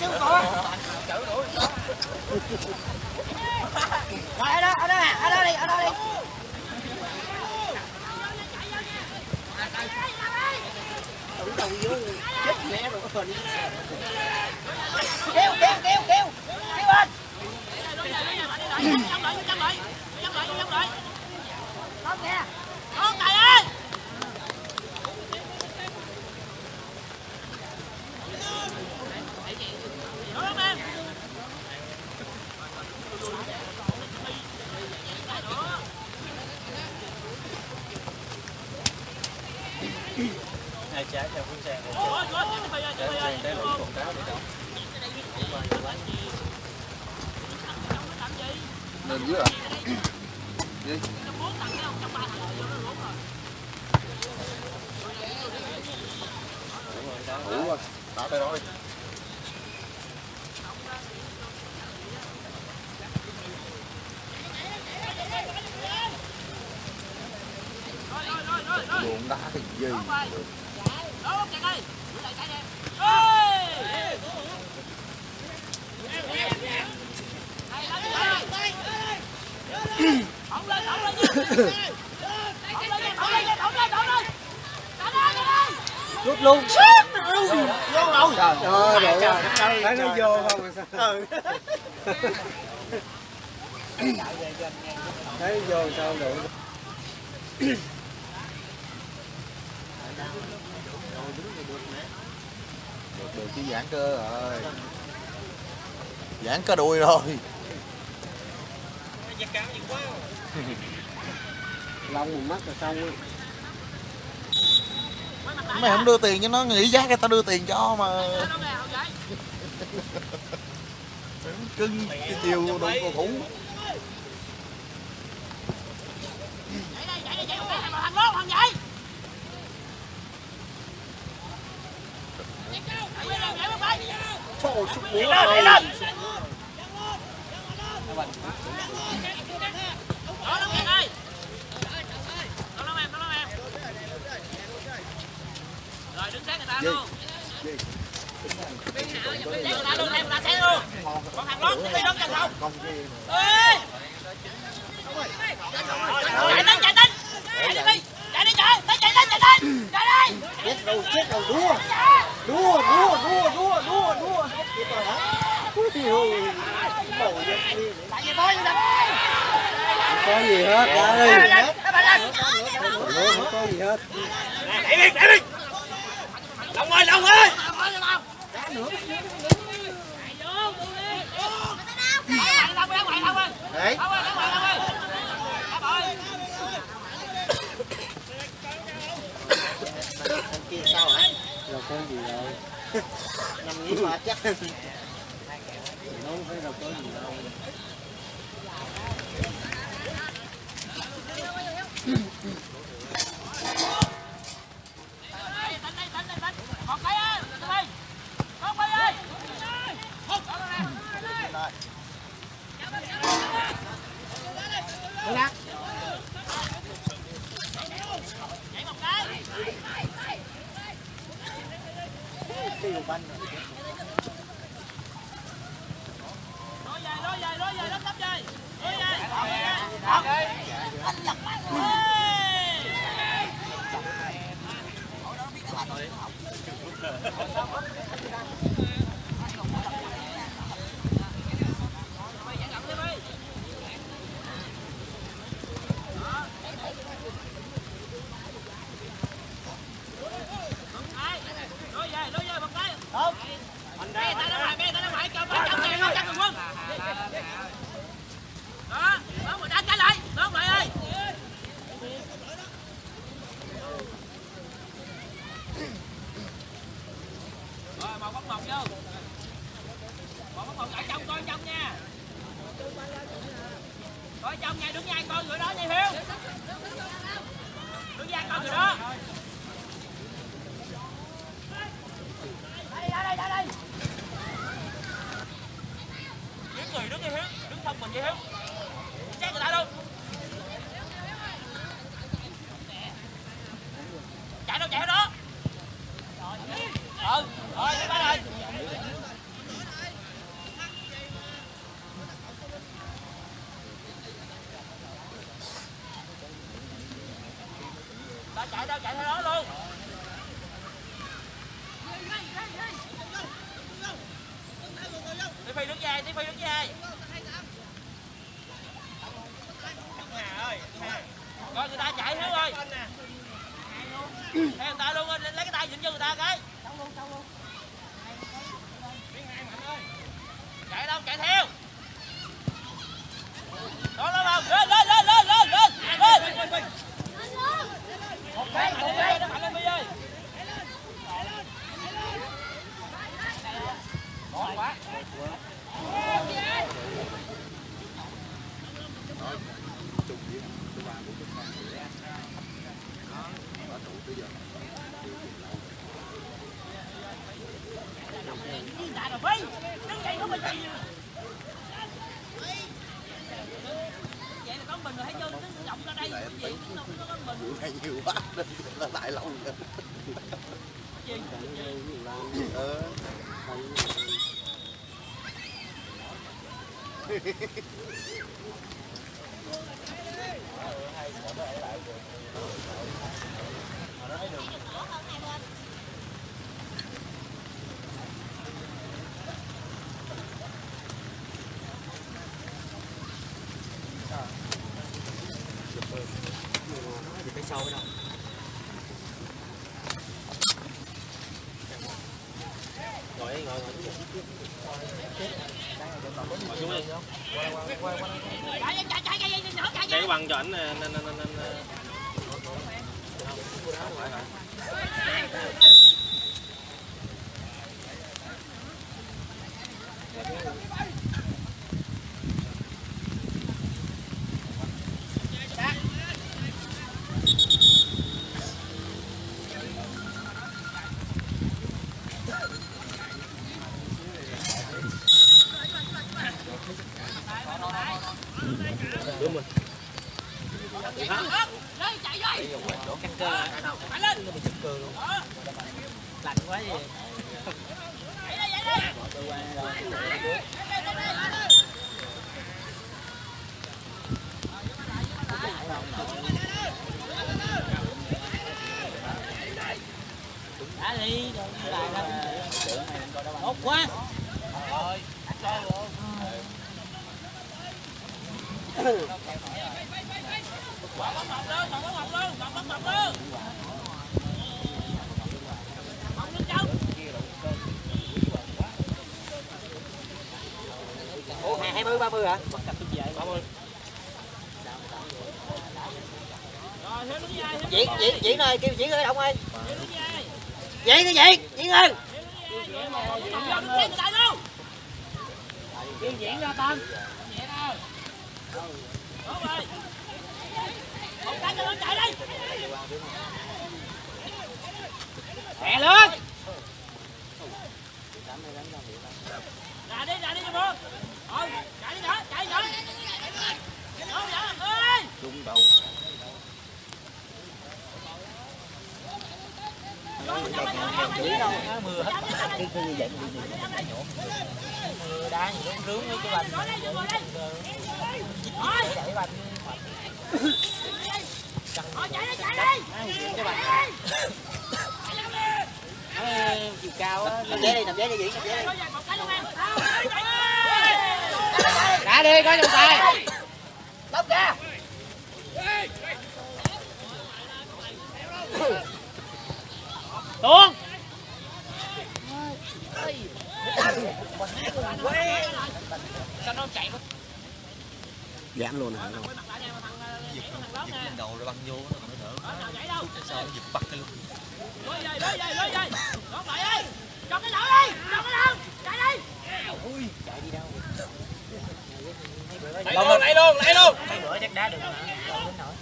chứ không có. rồi ở đó ở đó nè ở đó đi ở đó đi kêu kêu kêu kêu kêu lên không nè Con trời ơi! Đúng không em? hai trái theo phương sang Ủa, ủa, chạy đi, chạy đi, trái nên chạy để lên dưới à? Đi. Đủ rồi đá cái gì Đúng, chạy đi. Đuổi lại, chạy đi. Ê! Thổng lên, thổng lên nha. Thổng lên nha, thổng lên nha, thổng lên, thổng lên. Thổng lên, thổng lên. rút luôn vô đâu trời ơi thấy nó vô không sao thấy vô sao được được được chứ giãn cơ rồi giãn cơ đùi rồi lông một mắt là xong á mày không đưa tiền cho nó nghĩ giá người ta đưa tiền cho mà Đâu nè, hậu vệ cưng cái chiều đội cầu thủ. Chạy lên, trời lên, Rồi, đứng sát người ta luôn. Đứng sát người ta luôn, em người ta sẽ luôn. Còn thằng lót, đi đón chân không? không cái đi. Chạy lên, chạy lên. Chạy đi, chạy đi, chạy. Tới chạy lên, chạy lên. Chạy đi. chết rồi chết rồi đua đua đua đua đua đua đua chết đi có gì hết đây không có gì hết Đẩy đi, đẩy đi. Long ơi, Long ơi đấy anh kia sao hả đâu con gì rồi? nằm nghĩ mà chắc đâu phải đâu con gì đâu tiêu banh rồi? Cái bằng cho ảnh nè nè nè nè nè chạy rồi. Phải lên. lạnh quá gì Chạy đây, chạy đây. đã đi rồi lại là tốt quá Bỏ bóng mọc lên, bỏ bóng mọc lên, bỏ bóng mọc lên. Bóng lên trong ủa hai mươi ba mươi hả Rồi, thêm diễn diễn diễn ơi kêu diễn ơi động ơi diễn cái diễn diễn ơi kêu diễn ra tâm Nhẹ nào. Đúng rồi. Một cái cho nó chạy đi mẹ lên Ra đi, ra đi cho bố. Ờ, chạy đi nữa, chạy nữa. Đâu vậy? Ơi. trung đầu mưa hết cái như vậy mưa đá nó rướng với cái banh Ngồi đây, ngồi đây. đẩy banh Ờ, chạy đi, chạy đi. cái banh Chạy đi. nó chiều cao á nằm ghế đi đi diễn ghế đi có trong tay Lóc ra. tuôn Sao nó chạy mất giảm luôn hả đầu rồi băng vô nó đỡ chạy đâu? sao nó giật bắt cái luôn Lôi về, lôi về, về. Đón lại đi. Cho cái lỗ đi. Cho cái lỗ. Chạy đi. lấy luôn lấy luôn. mấy bữa chắc đá được hả Đâu đến nổi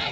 Nhảy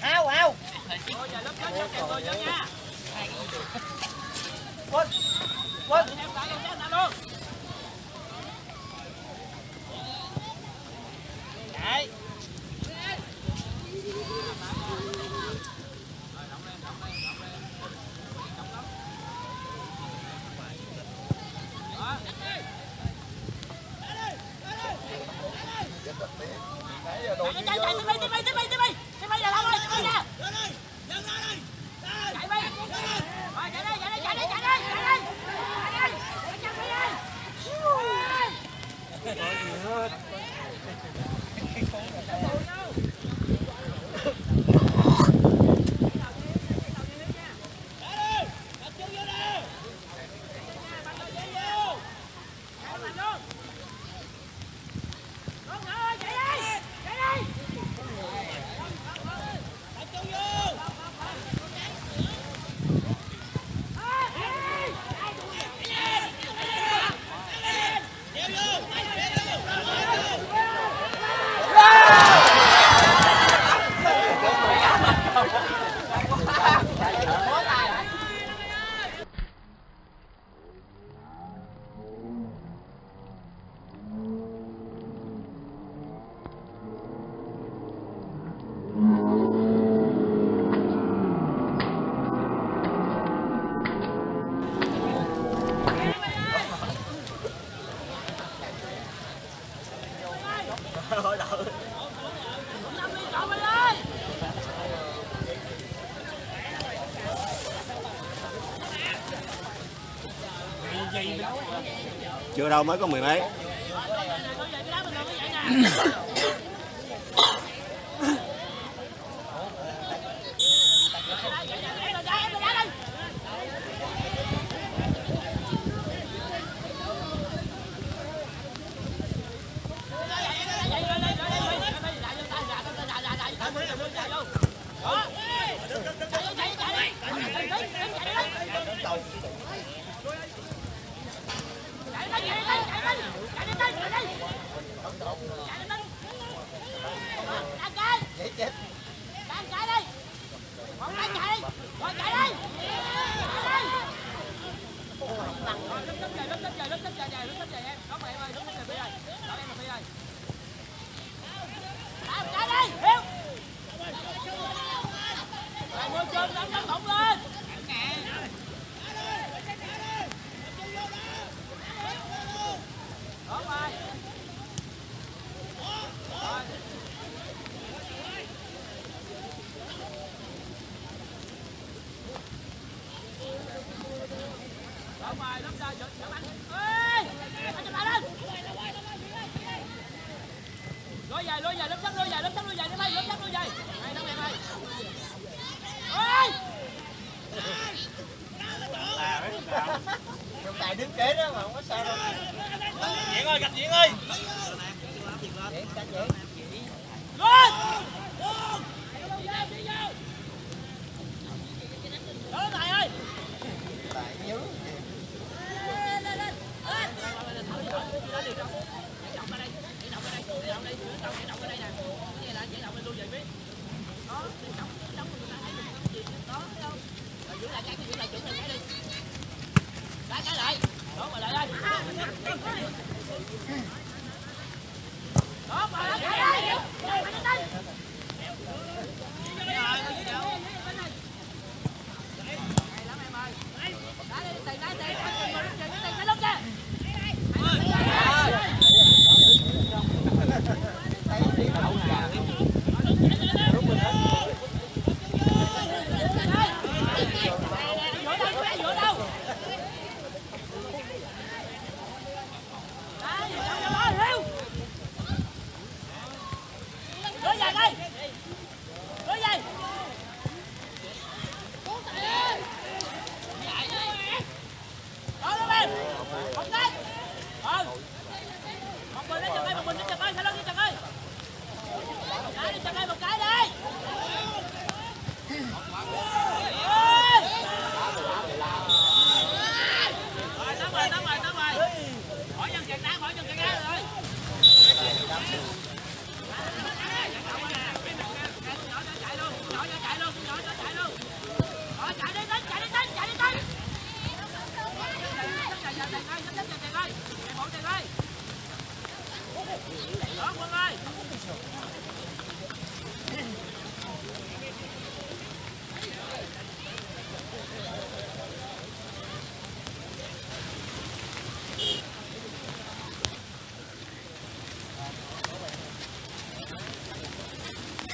ao ao. Quên quên vô đâu mới có mười mấy.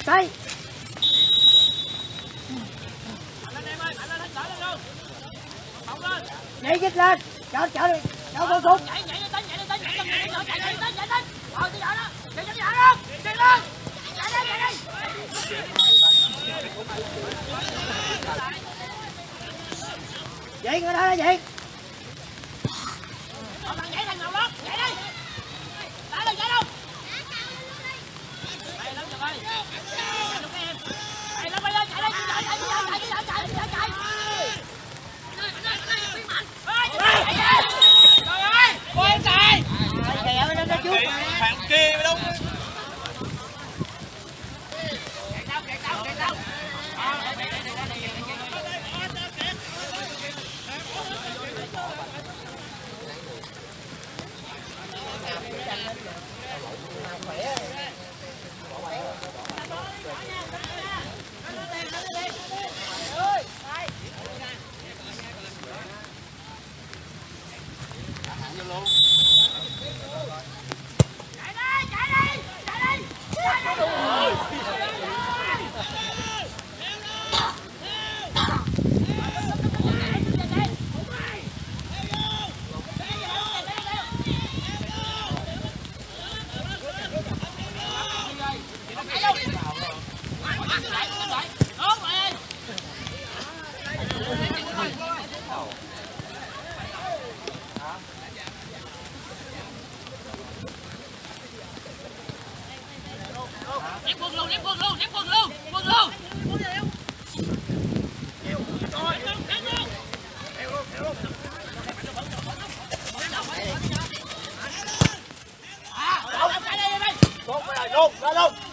đây. Nhảy dứt lên. Chở chở đi. Chở con xuống. Nhảy nhảy lên nhảy lên vậy người đó là vậy. cái phản kia mới đúng. Não, não, não.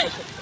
Hey!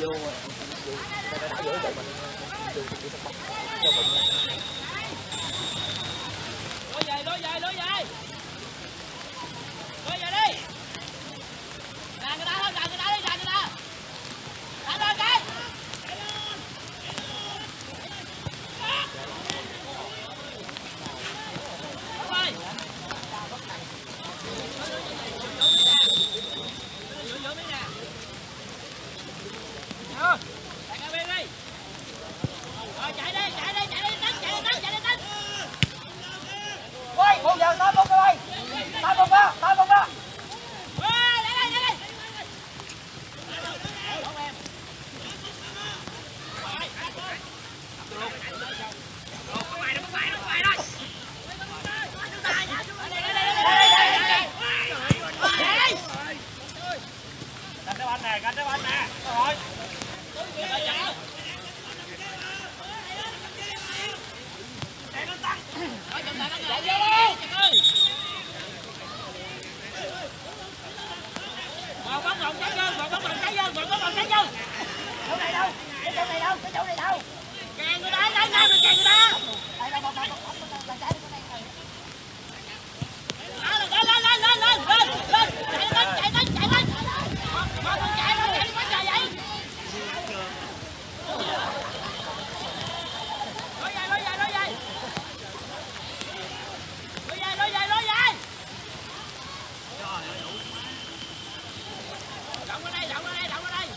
Lối về lối về lối về lối về đi đàn người ta thôi đàn người ta đi đàn người ta đàn lên cái Đúng rồi. Giữ giữ miếng nè. Được. Chạy qua bên đi. Rồi chạy đi, chạy đi, chạy đi đánh, chạy đi đánh, chạy đi đánh. Ôi, một giờ tới một rồi. Tới một đó, tới một đó. Ê, lại đây, lại đây. Đón em. Cánh đá banh nè, cánh Lên, lên, lên, lên, Vào bóng lên, lên, lên, vào bóng lên, lên, lên, vào bóng lên, lên, lên, Chỗ này đâu? lên, chỗ này đâu? lên, chỗ này đâu? lên, người ta, lên, lên, lên, lên, người ta. lên, lên, lên, lên, lên, lên, lên, lên, lên, Lên, lên, lên, lên, lên, lên, lên. lên, lên, lên lên, chạy lên. Mà con chạy mà chạy quá trời vậy. Lối về, lối về, lối về. Lối về, lối về, lối về. Động qua đây, động qua đây, động qua đây.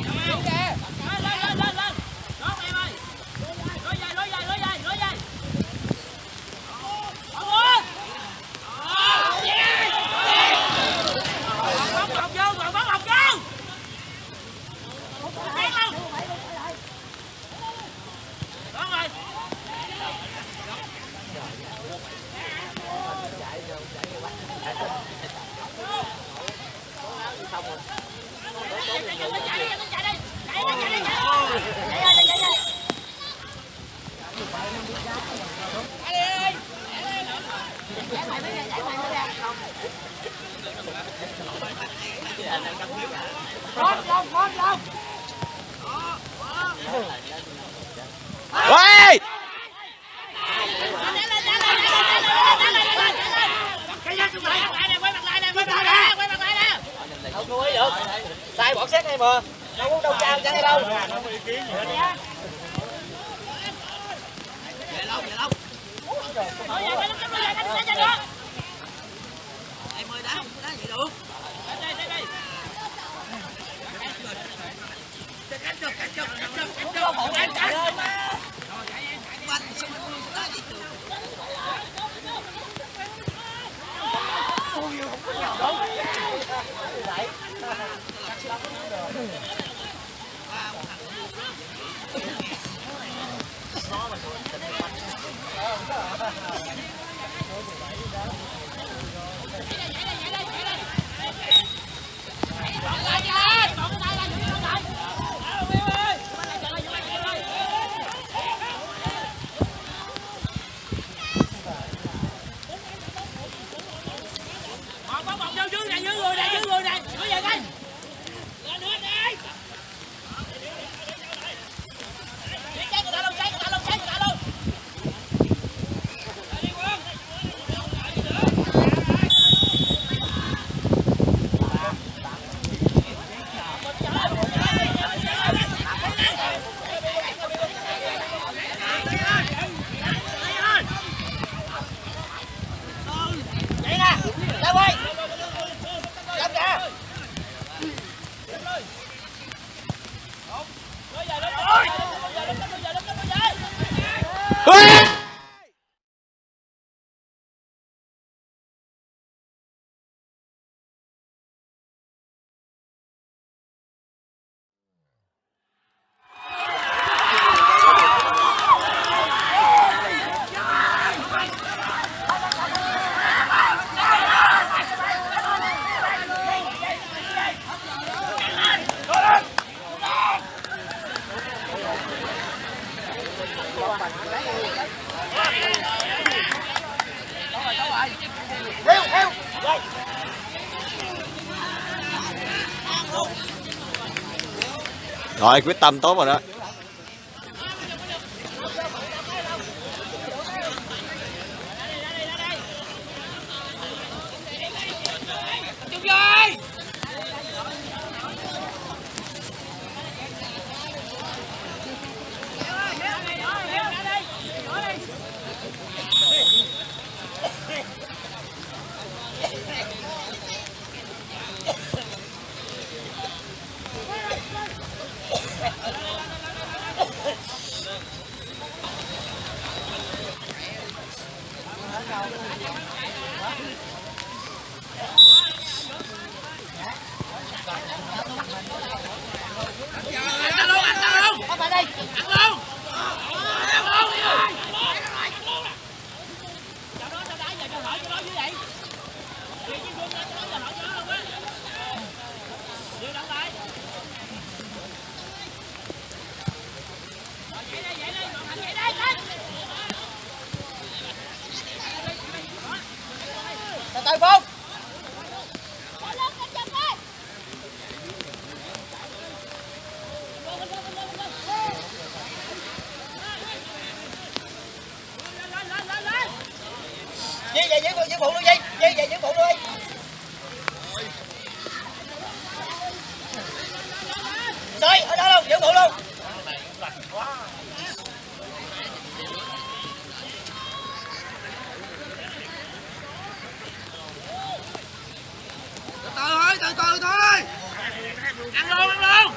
Lên, lên, lên, lên. Đón em ơi. Lối về, lối về, lối về, lối về. Không muốn. Bóng bóng vô, bóng bóng vô. Chạy không? Đâu bỏ xét ý kiến gì hết đâu cao về đâu Thôi về, cánh về, cánh đó. Em ơi đá không đá vậy được. Đây đây đây. Cánh được, cánh được, cánh được, cánh được. Cánh cánh cánh. Quanh xong rồi đá vậy được. Bóng bóng bóng vô dưới này, dưới người này, dưới người này. Có giờ cái. Lên nữa đi. Đi cháy người ta luôn, cháy người ta luôn, cháy người ta luôn. Đi Quân. Vậy nè, ra quay. Cầm kìa. Bây giờ lên, bây giờ lên, bây giờ lên, bây giờ lên rồi quyết tâm tốt rồi đó Chung rồi. Ăn luôn, ăn luôn. Không phải đây. Ăn luôn. Ăn luôn đi ơi. Cho nó cho đá giờ cho hỏi cho nó như vậy. Đi chứ Quân ra cho nó giờ hỏi cho nó luôn á. Đưa đóng lại. Rồi chạy đây, chạy đây, Ngọc Thành chạy đây, chạy. Từ từ Phong. Di về giữ giữ phụ luôn Di, Di về giữ phụ luôn đi. Rồi, ở đó luôn, giữ phụ luôn. Từ từ thôi, từ từ thôi. Ăn luôn, ăn luôn.